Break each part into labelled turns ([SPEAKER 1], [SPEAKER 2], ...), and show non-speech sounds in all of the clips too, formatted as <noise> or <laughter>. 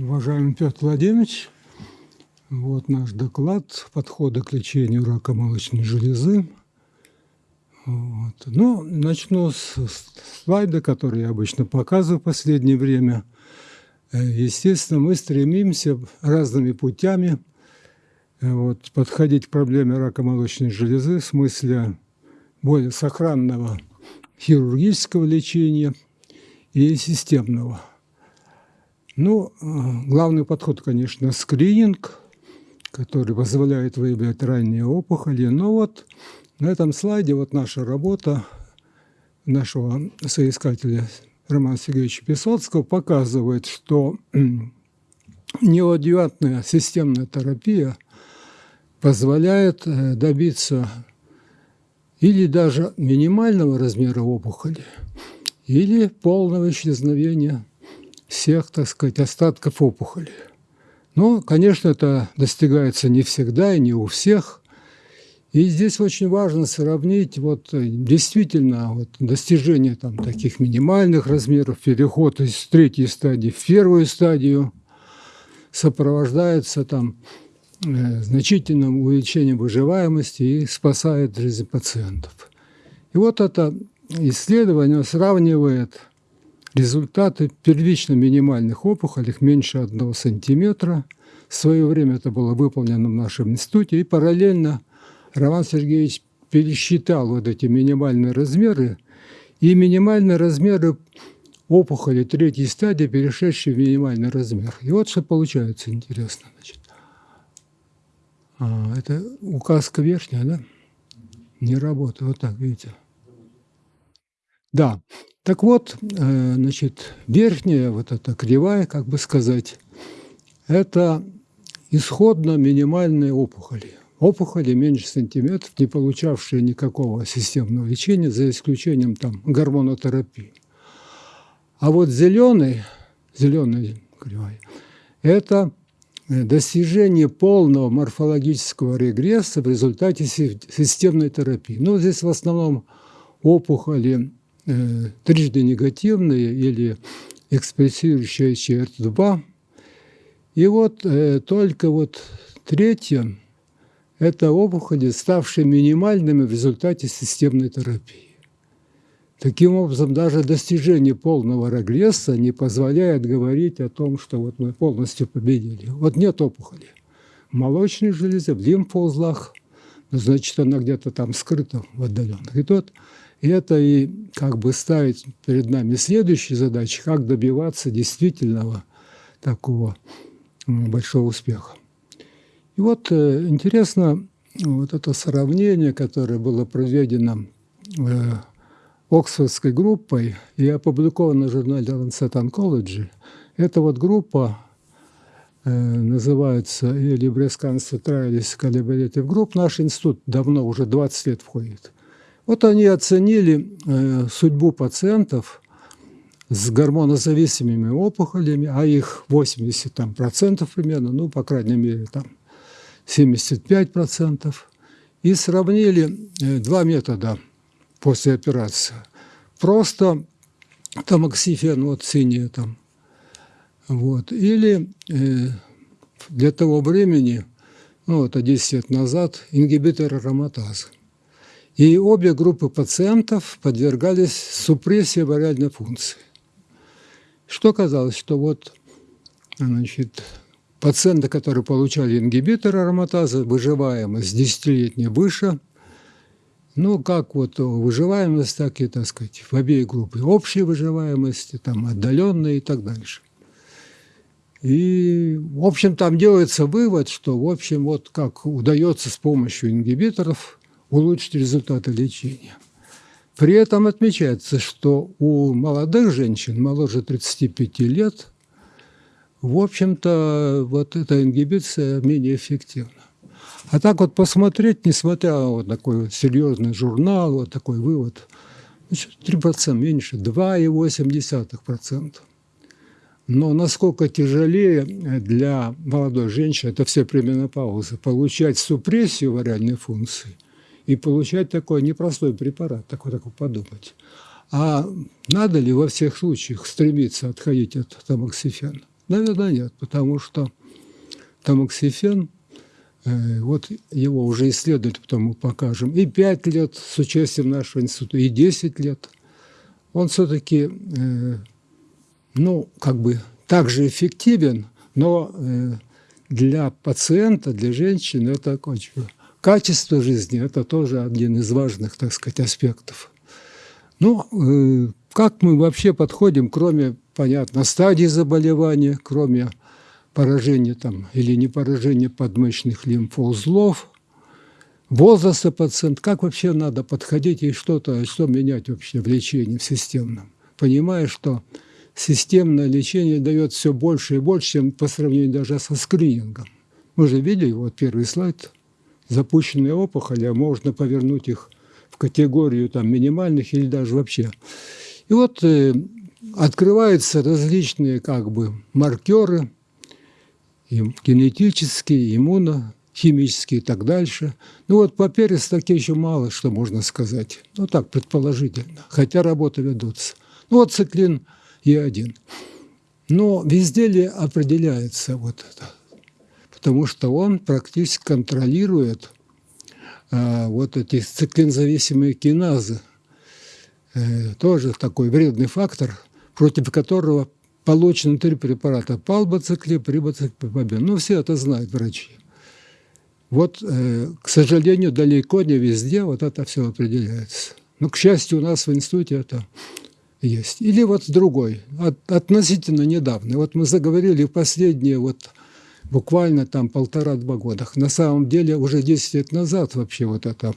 [SPEAKER 1] Уважаемый Петр Владимирович, вот наш доклад «Подходы к лечению рака молочной железы». Вот. Ну, начну с слайда, который я обычно показываю в последнее время. Э, естественно, мы стремимся разными путями э, вот, подходить к проблеме рака молочной железы в смысле более сохранного хирургического лечения и системного. Ну, э, главный подход, конечно, скрининг, который позволяет выявлять ранние опухоли. Но вот на этом слайде вот наша работа нашего соискателя Романа Сергеевича Песоцкого показывает, что неодиатная системная терапия позволяет э, добиться или даже минимального размера опухоли, или полного исчезновения всех, так сказать, остатков опухоли. Но, конечно, это достигается не всегда и не у всех. И здесь очень важно сравнить вот э, действительно вот достижение там, таких минимальных размеров, переход из третьей стадии в первую стадию сопровождается там э, значительным увеличением выживаемости и спасает жизнь пациентов. И вот это исследование сравнивает результаты первично минимальных опухолей меньше 1 сантиметра. В свое время это было выполнено в нашем институте, и параллельно Роман Сергеевич пересчитал вот эти минимальные размеры, и минимальные размеры опухоли третьей стадии, перешедшие в минимальный размер. И вот что получается интересно. Значит. А, это указка верхняя, да? Не работает. Вот так, видите? Да. Так вот, э, значит, верхняя вот эта кривая, как бы сказать, это исходно минимальные опухоли. Опухоли меньше сантиметров, не получавшие никакого системного лечения, за исключением там гормонотерапии. А вот зеленый, зеленый кривая, это достижение полного морфологического регресса в результате системной терапии. Ну, здесь в основном опухоли Э, трижды негативные или экспрессирующие ЧР2. И вот э, только вот третье – это опухоли, ставшие минимальными в результате системной терапии. Таким образом, даже достижение полного регресса не позволяет говорить о том, что вот мы полностью победили. Вот нет опухоли. Молочной железе, в лимфоузлах, ну, значит, она где-то там скрыта в отдаленных. И тот и это и как бы ставить перед нами следующие задачи, как добиваться действительного такого большого успеха. И вот э, интересно вот это сравнение, которое было проведено э, Оксфордской группой и опубликовано в журнале Lancet Oncology. Эта вот группа э, называется или Breast Cancer Trials Collaborative Group. Наш институт давно, уже 20 лет входит. Вот они оценили э, судьбу пациентов с гормонозависимыми опухолями, а их 80 там, процентов примерно, ну, по крайней мере, там 75 процентов, и сравнили э, два метода после операции. Просто тамоксифен, вот синие там, вот, или э, для того времени, ну, это 10 лет назад, ингибитор ароматазы. И обе группы пациентов подвергались супрессии вариальной функции. Что казалось, что вот значит, пациенты, которые получали ингибитор ароматазы, выживаемость десятилетней выше, ну, как вот выживаемость, так и, так сказать, в обеих группах. Общей выживаемости, там, отдаленной и так дальше. И, в общем, там делается вывод, что, в общем, вот как удается с помощью ингибиторов улучшить результаты лечения. При этом отмечается, что у молодых женщин, моложе 35 лет, в общем-то, вот эта ингибиция менее эффективна. А так вот посмотреть, несмотря на вот такой вот серьезный журнал, вот такой вывод, 3% меньше, 2,8%. Но насколько тяжелее для молодой женщины, это все пременопаузы, получать супрессию вариальной функции – и получать такой непростой препарат, такой, такой подумать. А надо ли во всех случаях стремиться отходить от тамоксифена? Наверное, нет, потому что тамоксифен, э, вот его уже исследуют, потом мы покажем, и 5 лет с участием нашего института, и 10 лет. Он все-таки, э, ну, как бы также эффективен, но э, для пациента, для женщины это очень качество жизни – это тоже один из важных, так сказать, аспектов. Ну, э, как мы вообще подходим, кроме, понятно, стадии заболевания, кроме поражения там, или не поражения подмышечных лимфоузлов, возраста пациента, как вообще надо подходить и что-то, что менять вообще в лечении, в системном, понимая, что системное лечение дает все больше и больше, чем по сравнению даже со скринингом. Мы же видели, вот первый слайд, запущенные опухоли, а можно повернуть их в категорию там, минимальных или даже вообще. И вот э, открываются различные как бы маркеры, и генетические, иммуно, химические и так дальше. Ну вот по перистаке еще мало что можно сказать. Ну так, предположительно, хотя работы ведутся. Ну вот циклин Е1. Но везде ли определяется вот это? Потому что он практически контролирует а, вот эти циклинзависимые киназы. Э, тоже такой вредный фактор, против которого получены три препарата – палбоциклип, рибоциклипобен. Ну, все это знают врачи. Вот, э, к сожалению, далеко не везде вот это все определяется. Но, к счастью, у нас в институте это есть. Или вот другой, от, относительно недавно. Вот мы заговорили последние вот буквально там полтора-два года. На самом деле уже 10 лет назад вообще вот эта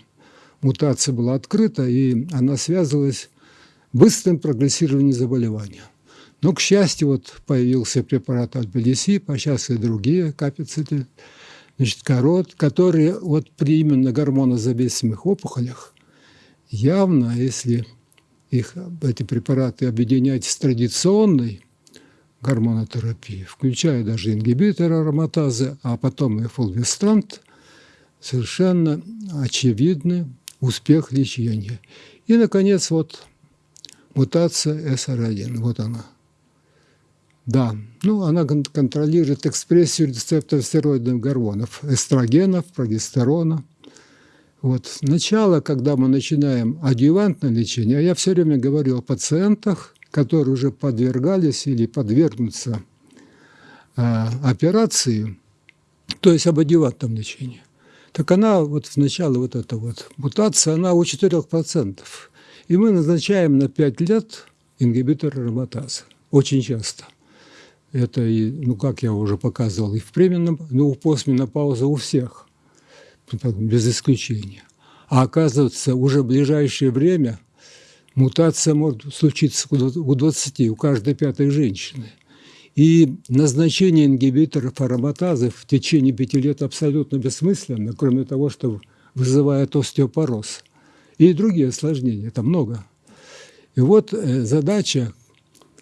[SPEAKER 1] мутация была открыта, и она связывалась с быстрым прогрессированием заболевания. Но, к счастью, вот появился препарат Альбелисип, а сейчас и другие капицеты, значит, корот, которые вот при именно гормонозависимых опухолях явно, если их, эти препараты объединять с традиционной гормонотерапией, включая даже ингибитор ароматазы, а потом и фулвестрант, совершенно очевидный успех лечения. И, наконец, вот мутация SR1, вот она. Да, ну она контролирует экспрессию рецепторов стероидных гормонов, эстрогенов, прогестерона – вот начало, когда мы начинаем адъювантное лечение, я все время говорю о пациентах, которые уже подвергались или подвергнутся э, операции, то есть об адъювантном лечении. Так она, вот сначала вот эта вот мутация, она у 4%. И мы назначаем на 5 лет ингибитор ароматазы. Очень часто. Это, и, ну, как я уже показывал, и в пременном, ну, в постменопаузе у всех – без исключения. А оказывается, уже в ближайшее время мутация может случиться у 20, у каждой пятой женщины. И назначение ингибиторов ароматазы в течение пяти лет абсолютно бессмысленно, кроме того, что вызывает остеопороз. И другие осложнения, это много. И вот э, задача,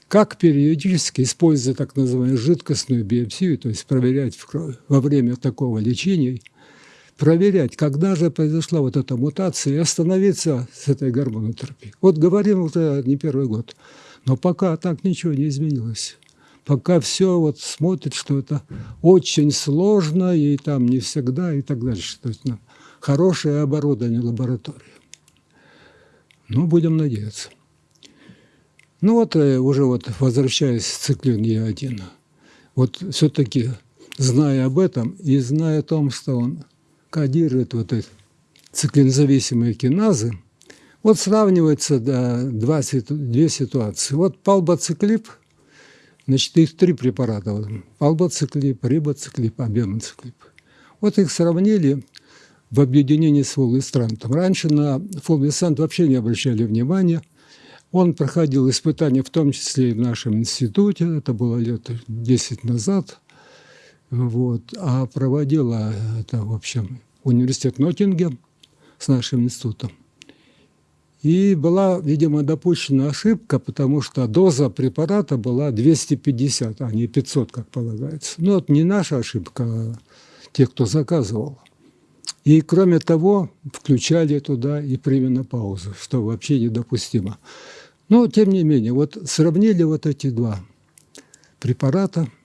[SPEAKER 1] как периодически, используя так называемую жидкостную биопсию, то есть проверять во время такого лечения – проверять, когда же произошла вот эта мутация, и остановиться с этой гормонотерапией. Вот говорим уже не первый год, но пока так ничего не изменилось. Пока все вот смотрит, что это очень сложно, и там не всегда, и так дальше. То есть ну, хорошее оборудование лаборатории. Ну, будем надеяться. Ну вот э, уже вот возвращаясь к циклин Е1, вот все-таки зная об этом и зная о том, что он кодирует вот эти циклинзависимые киназы, вот сравнивается да, два, две ситуации. Вот палбоциклип, значит, их три препарата. Вот, палбоциклип, рибоциклип, абемоциклип. Вот их сравнили в объединении с фулвестрантом. Раньше на фулвестрант вообще не обращали внимания. Он проходил испытания, в том числе и в нашем институте, это было лет 10 назад. Вот. А проводила это, в общем, университет Ноттингем с нашим институтом. И была, видимо, допущена ошибка, потому что доза препарата была 250, а не 500, как полагается. Ну, это не наша ошибка, а тех, кто заказывал. И, кроме того, включали туда и паузу, что вообще недопустимо. Но, тем не менее, вот сравнили вот эти два препарата –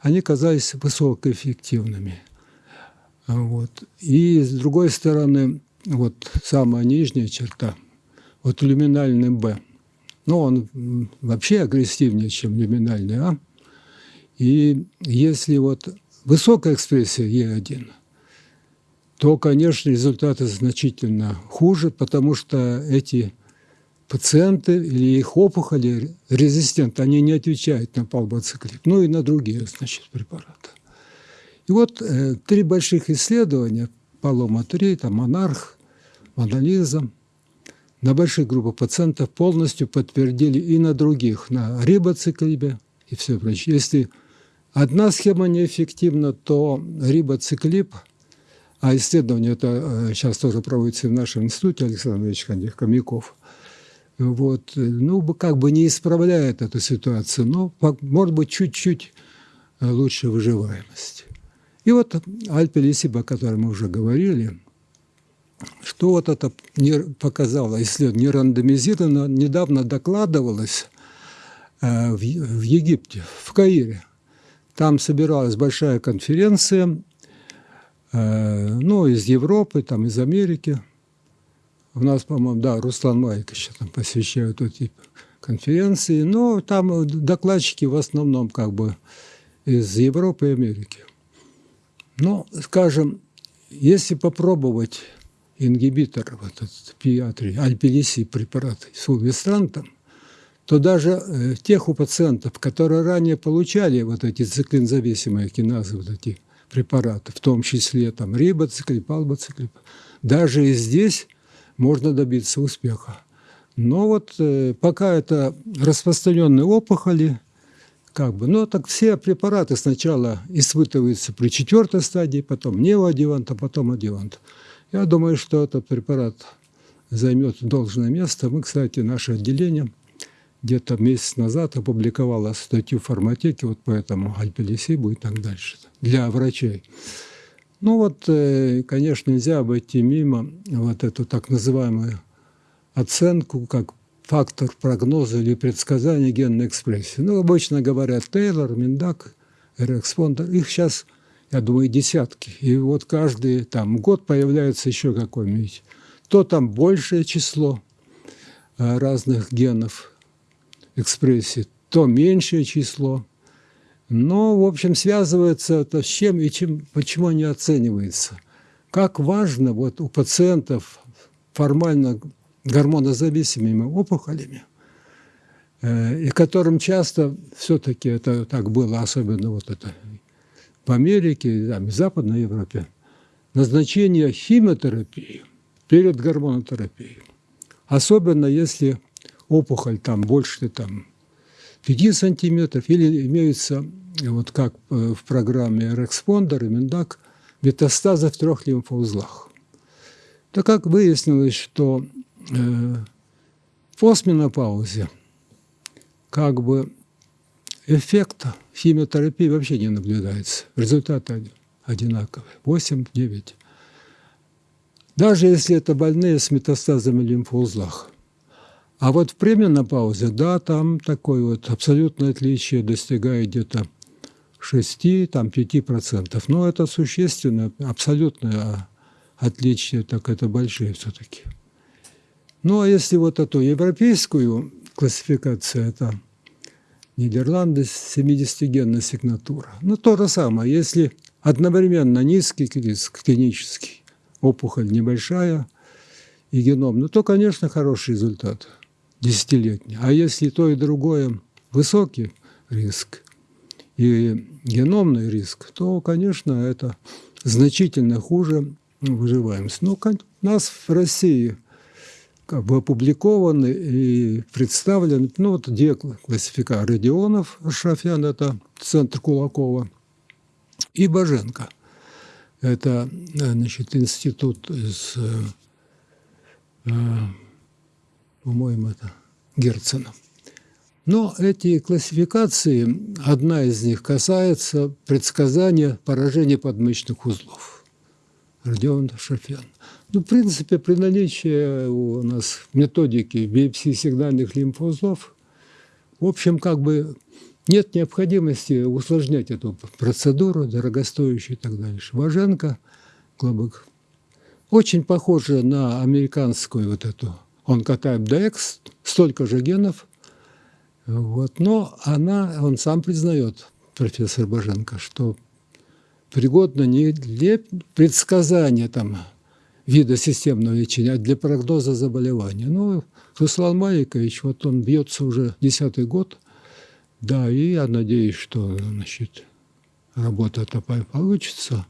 [SPEAKER 1] они казались высокоэффективными. Вот. И с другой стороны, вот самая нижняя черта, вот люминальный Б, ну, он вообще агрессивнее, чем люминальный А. И если вот высокая экспрессия Е1, то, конечно, результаты значительно хуже, потому что эти пациенты или их опухоли резистент, они не отвечают на палбоциклип, ну и на другие, значит, препараты. И вот э, три больших исследования, Палома-3, там Монарх, Монолиза, на больших группах пациентов полностью подтвердили и на других, на рибоциклибе и все прочее. Если одна схема неэффективна, то рибоциклип, а исследование это сейчас э, тоже проводится в нашем институте, Александр Ильич Хомяков, вот, ну, как бы не исправляет эту ситуацию, но, может быть, чуть-чуть э, лучше выживаемость. И вот Альпелисиб, о котором мы уже говорили, что вот это показало исследование, не рандомизировано, недавно докладывалось э, в, Египте, в Каире. Там собиралась большая конференция, э, ну, из Европы, там, из Америки. У нас, по-моему, да, Руслан Майкович там посвящают эти конференции, но там докладчики в основном как бы из Европы и Америки. Ну, скажем, если попробовать ингибитор, вот этот пиатри, альпелиси препарат с увестрантом, то даже э, тех у пациентов, которые ранее получали вот эти циклинзависимые киназы, вот эти препараты, в том числе там рибоциклип, албоциклип, даже и здесь можно добиться успеха. Но вот э, пока это распространенные опухоли, как бы, но так все препараты сначала испытываются при четвертой стадии, потом неоадъювант, а потом адъювант. Я думаю, что этот препарат займет должное место. Мы, кстати, наше отделение где-то месяц назад опубликовало статью в форматеке вот по этому альпелисибу и так дальше для врачей. Ну вот, э, конечно, нельзя обойти мимо вот эту так называемую оценку как фактор прогноза или предсказания генной экспрессии. Ну, обычно говорят Тейлор, Миндак, Эрекспондер. Их сейчас я думаю, десятки. И вот каждый там год появляется еще какой-нибудь. То там большее число э, разных генов экспрессии, то меньшее число. Но, в общем, связывается это с чем и чем, почему не оценивается. Как важно вот у пациентов формально гормонозависимыми опухолями, э, и которым часто все-таки это так было, особенно вот это в Америке, там, в Западной Европе, назначение химиотерапии перед гормонотерапией. Особенно если опухоль там больше там, 5 сантиметров или имеются, вот как э, в программе Рекспондер и Миндак, метастазы в трех лимфоузлах. Так как выяснилось, что э, постменопаузе как бы эффекта химиотерапии вообще не наблюдается. Результаты одинаковые. 8-9. Даже если это больные с метастазами в лимфоузлах. А вот в пременопаузе, да, там такое вот абсолютное отличие достигает где-то 6-5%. Но это существенно, абсолютное отличие, так это большие все-таки. Ну, а если вот эту европейскую классификацию, это Нидерланды 70-генная сигнатура. Ну, то же самое, если одновременно низкий риск клинический, опухоль небольшая и геном, ну, то, конечно, хороший результат, десятилетний. А если то и другое высокий риск и геномный риск, то, конечно, это значительно хуже выживаемость. Ну, нас в России – как бы опубликованы и представлены, ну вот две классифика Родионов, Шафян, это центр Кулакова, и Боженко. Это, значит, институт из, э, по-моему, это Герцена. Но эти классификации, одна из них касается предсказания поражения подмышечных узлов. Родион Шафян. Ну, в принципе, при наличии у нас методики биопсии сигнальных лимфоузлов, в общем, как бы нет необходимости усложнять эту процедуру, дорогостоящую и так дальше. Важенко, Глобок, очень похоже на американскую вот эту онкотайп DX, столько же генов, вот, но она, он сам признает, профессор Баженко, что пригодна не для предсказания там, вида системного лечения, а для прогноза заболевания. Ну, Руслан Маликович, вот он бьется уже десятый год, да, и я надеюсь, что значит, работа-то получится.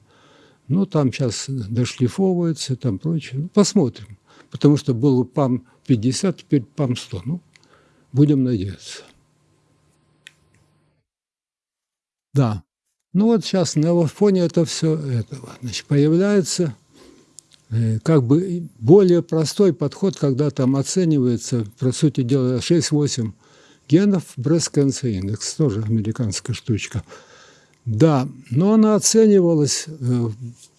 [SPEAKER 1] Ну, там сейчас дошлифовывается, там прочее. Ну, посмотрим. Потому что был ПАМ-50, теперь ПАМ-100. Ну, будем надеяться. Да. Ну вот сейчас на фоне это все этого значит, появляется э, как бы более простой подход, когда там оценивается, по сути дела, 6-8 генов Breast Cancer Index, тоже американская штучка. Да, но она оценивалась э,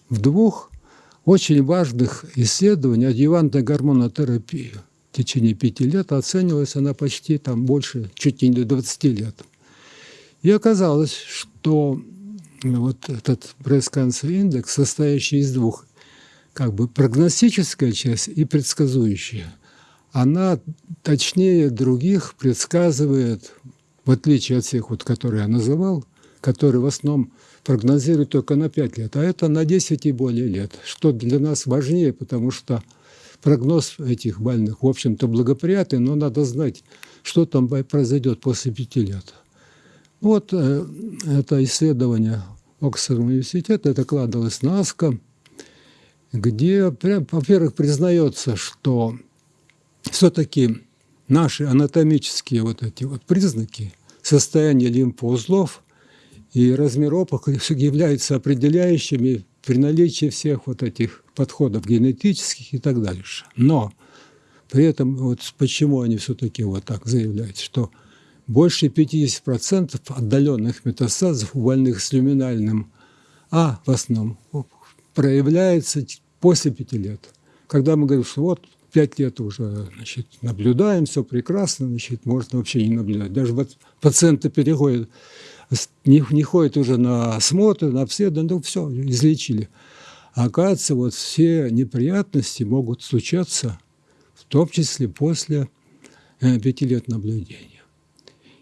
[SPEAKER 1] в двух очень важных исследованиях адъювантной гормонотерапии. В течение пяти лет оценивалась она почти там больше, чуть не до 20 лет. И оказалось, что вот этот Cancer Index, состоящий из двух, как бы прогностическая часть и предсказующая, она точнее других предсказывает, в отличие от всех, вот, которые я называл, которые в основном прогнозируют только на 5 лет, а это на 10 и более лет, что для нас важнее, потому что прогноз этих больных, в общем-то, благоприятный, но надо знать, что там произойдет после 5 лет. Вот э, это исследование Оксфордского университета, это кладывалось на АСКО, где, во-первых, признается, что все-таки наши анатомические вот эти вот признаки, состояние лимфоузлов и размер опухоли <laughs> являются определяющими при наличии всех вот этих подходов генетических и так дальше. Но при этом вот почему они все-таки вот так заявляют, что больше 50% отдаленных метастазов у больных с люминальным А в основном проявляется после 5 лет. Когда мы говорим, что вот пять лет уже значит, наблюдаем, все прекрасно, значит, можно вообще не наблюдать. Даже вот пациенты переходят, не, не ходят уже на осмотр, на обследование, ну все, излечили. А оказывается, вот все неприятности могут случаться, в том числе после э, пяти лет наблюдения.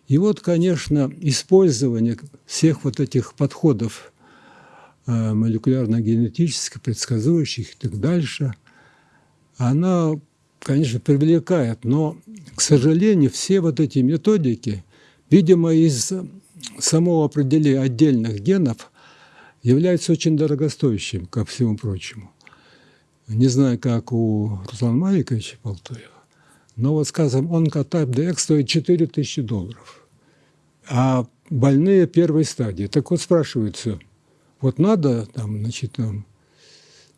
[SPEAKER 1] И вот, конечно, использование всех вот этих подходов э, молекулярно-генетических, предсказующих и так дальше – она, конечно, привлекает, но, к сожалению, все вот эти методики, видимо, из самого определения отдельных генов являются очень дорогостоящим, ко всему прочему. Не знаю, как у Руслана Маликовича Полтоева, но вот, скажем, онкотайп DX стоит 4000 долларов, а больные первой стадии. Так вот спрашивается, вот надо там, значит, там,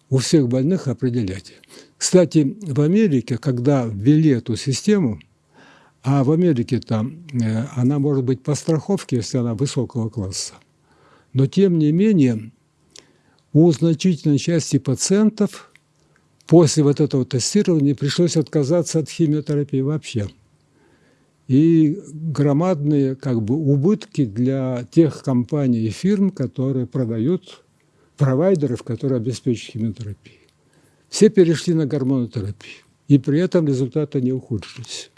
[SPEAKER 1] у всех больных определять. Кстати, в Америке, когда ввели эту систему, а в Америке там э, она может быть по страховке, если она высокого класса, но тем не менее у значительной части пациентов после вот этого тестирования пришлось отказаться от химиотерапии вообще. И громадные как бы, убытки для тех компаний и фирм, которые продают провайдеров, которые обеспечивают химиотерапию. Все перешли на гормонотерапию, и при этом результаты не ухудшились.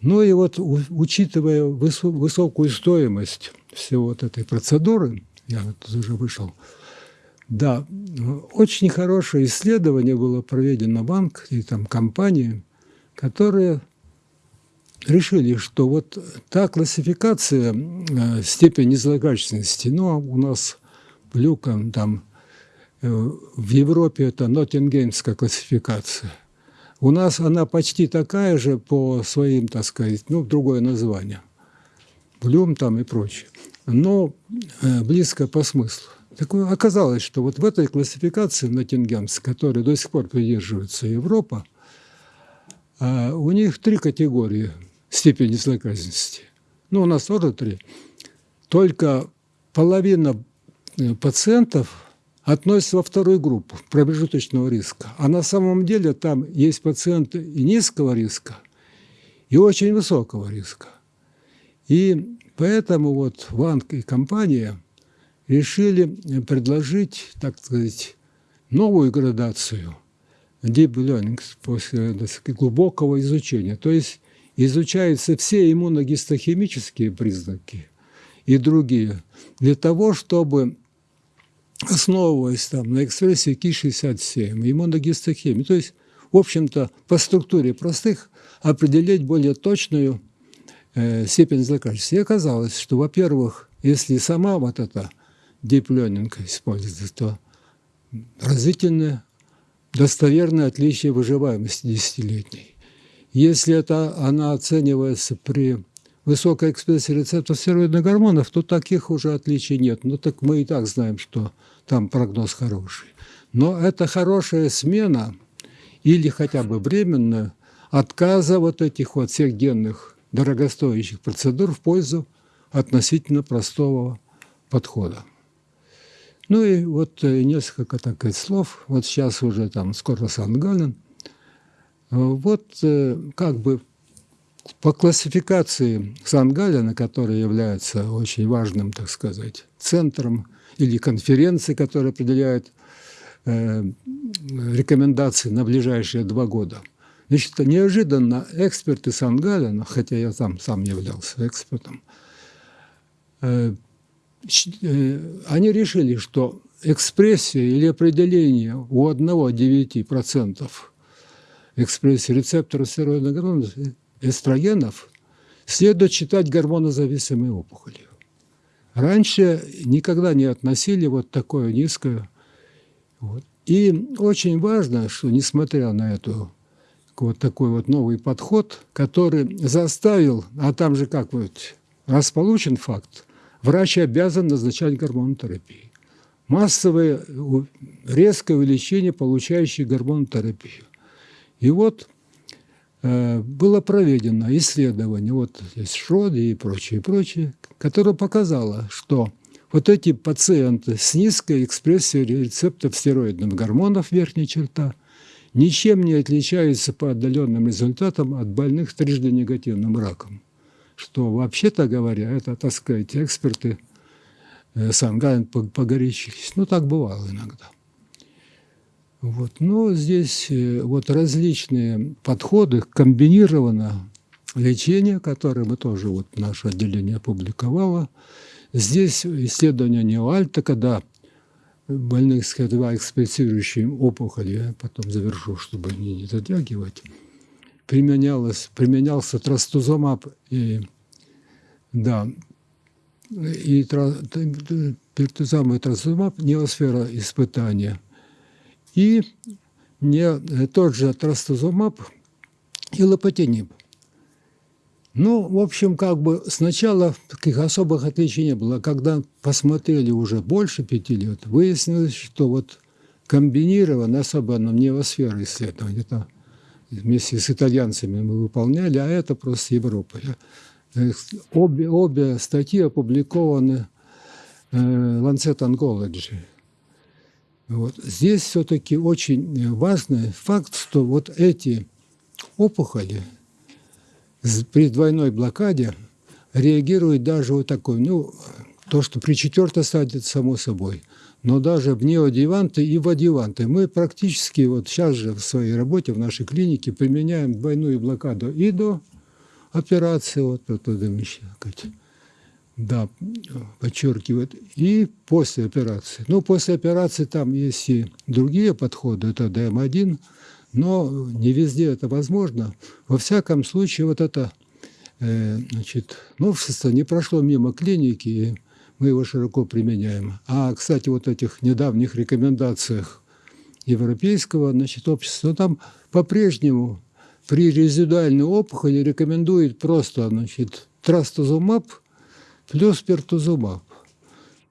[SPEAKER 1] Ну и вот, учитывая высокую стоимость всего вот этой процедуры, я вот уже вышел, да, очень хорошее исследование было проведено банк и там компании, которые решили, что вот та классификация э, степени злокачественности, ну, у нас Люком там Э, в Европе это Ноттингемская классификация. У нас она почти такая же по своим, так сказать, ну, другое название. Блюм там и прочее. Но э, близко по смыслу. Так оказалось, что вот в этой классификации Ноттингемской, которой до сих пор придерживается Европа, э, у них три категории степени злоказанности. Ну, у нас тоже три. Только половина пациентов относятся во вторую группу промежуточного риска. А на самом деле там есть пациенты и низкого риска, и очень высокого риска. И Поэтому вот Ванг и компания решили предложить, так сказать, новую градацию deep learning после сказать, глубокого изучения. То есть изучаются все иммуногистохимические признаки и другие для того, чтобы основываясь там на экспрессии Ки-67, иммуногистохимии, то есть, в общем-то, по структуре простых определить более точную э, степень злокачества. И оказалось, что, во-первых, если сама вот эта deep используется, то разительное, достоверное отличие выживаемости десятилетней. Если это она оценивается при высокой экспрессии рецептов стероидных гормонов, то таких уже отличий нет. Ну так мы и так знаем, что там прогноз хороший. Но это хорошая смена или хотя бы временная отказа вот этих вот всех генных дорогостоящих процедур в пользу относительно простого подхода. Ну и вот э, несколько так слов. Вот сейчас уже там скоро Сан-Гален. Вот э, как бы по классификации Сан-Галена, который является очень важным, так сказать, центром или конференции, которая определяет э, рекомендации на ближайшие два года. Значит, неожиданно эксперты Сан-Галена, хотя я там сам являлся экспертом, э, э, они решили, что экспрессия или определение у одного 9% экспрессии рецептора стероидных гормонов, эстрогенов, следует считать гормонозависимой опухолью. Раньше никогда не относили вот такое низкое. Вот. И очень важно, что несмотря на эту вот такой вот новый подход, который заставил, а там же как вот, раз получен факт, врач обязан назначать гормонотерапию. Массовое резкое увеличение получающих гормонотерапию. И вот было проведено исследование, вот здесь Шроди и прочее, прочее, которое показало, что вот эти пациенты с низкой экспрессией рецептов стероидных гормонов верхней черта ничем не отличаются по отдаленным результатам от больных трижды негативным раком. Что, вообще-то говоря, это, так сказать, эксперты э, Сангайн погорячились. Ну, так бывало иногда. Вот. Но здесь э, вот различные подходы, комбинированно лечение, которое мы тоже, вот наше отделение опубликовало. Здесь исследование Неоальта, когда больных с х экспрессирующей опухолью, я потом завершу, чтобы не, не затягивать, применялся трастузумаб и, да, и пертузам и трастузумаб, неосфера испытания – и не э, тот же трастузумаб и лопатиниб. Ну, в общем, как бы сначала таких особых отличий не было. Когда посмотрели уже больше пяти лет, выяснилось, что вот комбинированно, особенно невосфера исследования, это вместе с итальянцами мы выполняли, а это просто Европа. Э, обе, обе статьи опубликованы в э, Lancet Oncology. Вот. Здесь все-таки очень важный факт, что вот эти опухоли при двойной блокаде реагируют даже вот такой, ну, то, что при четвертой стадии, само собой, но даже в неодеванты и в адъюванты. Мы практически вот сейчас же в своей работе, в нашей клинике применяем двойную блокаду и до операции, вот это еще, да, подчеркивает, и после операции. Ну, после операции там есть и другие подходы, это ДМ-1, но не везде это возможно. Во всяком случае, вот это э, значит, новшество не прошло мимо клиники, и мы его широко применяем. А, кстати, вот этих недавних рекомендациях европейского значит, общества, там по-прежнему при резидуальной опухоли рекомендует просто значит, трастузумаб – плюс пертузумаб.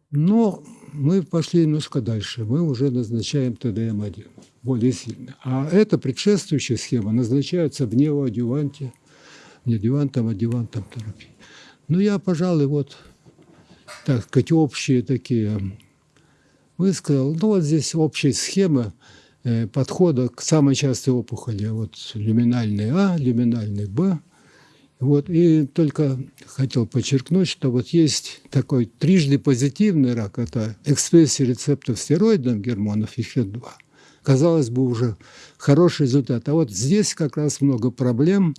[SPEAKER 1] Но мы пошли немножко дальше. Мы уже назначаем ТДМ-1, более сильно. А эта предшествующая схема назначается в неоадюванте, не адювантом, а адювантом терапии. Ну, я, пожалуй, вот, так сказать, общие такие высказал. Ну, вот здесь общая схема э, подхода к самой частой опухоли. Вот люминальный А, люминальный Б Вот, и только хотел подчеркнуть, что вот есть такой трижды позитивный рак, это экспрессия рецептов стероидных гормонов ИФ-2. Казалось бы, уже хороший результат. А вот здесь как раз много проблем,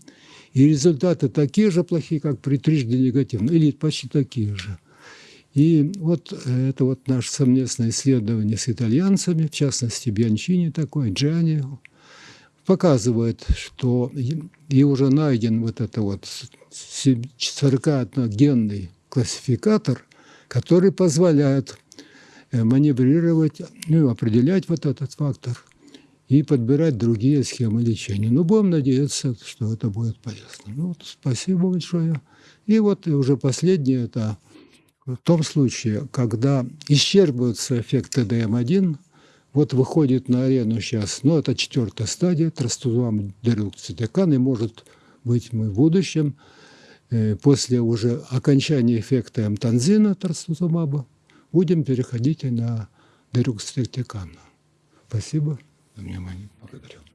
[SPEAKER 1] и результаты такие же плохие, как при трижды негативном, или почти такие же. И вот это вот наше совместное исследование с итальянцами, в частности, Бьянчини такой, Джани, показывает, что и уже найден вот это вот 41-генный классификатор, который позволяет э, маневрировать, ну, определять вот этот фактор и подбирать другие схемы лечения. Ну, будем надеяться, что это будет полезно. Ну, вот, спасибо большое. И вот уже последнее, это в том случае, когда исчерпываются эффекты ДМ1, вот выходит на арену сейчас, ну, это четвертая стадия, трастузуам дерюкцитекан, и может быть мы в будущем, э, после уже окончания эффекта эмтанзина трастузумаба, будем переходить на дерюкцитекан. Спасибо за внимание. Благодарю.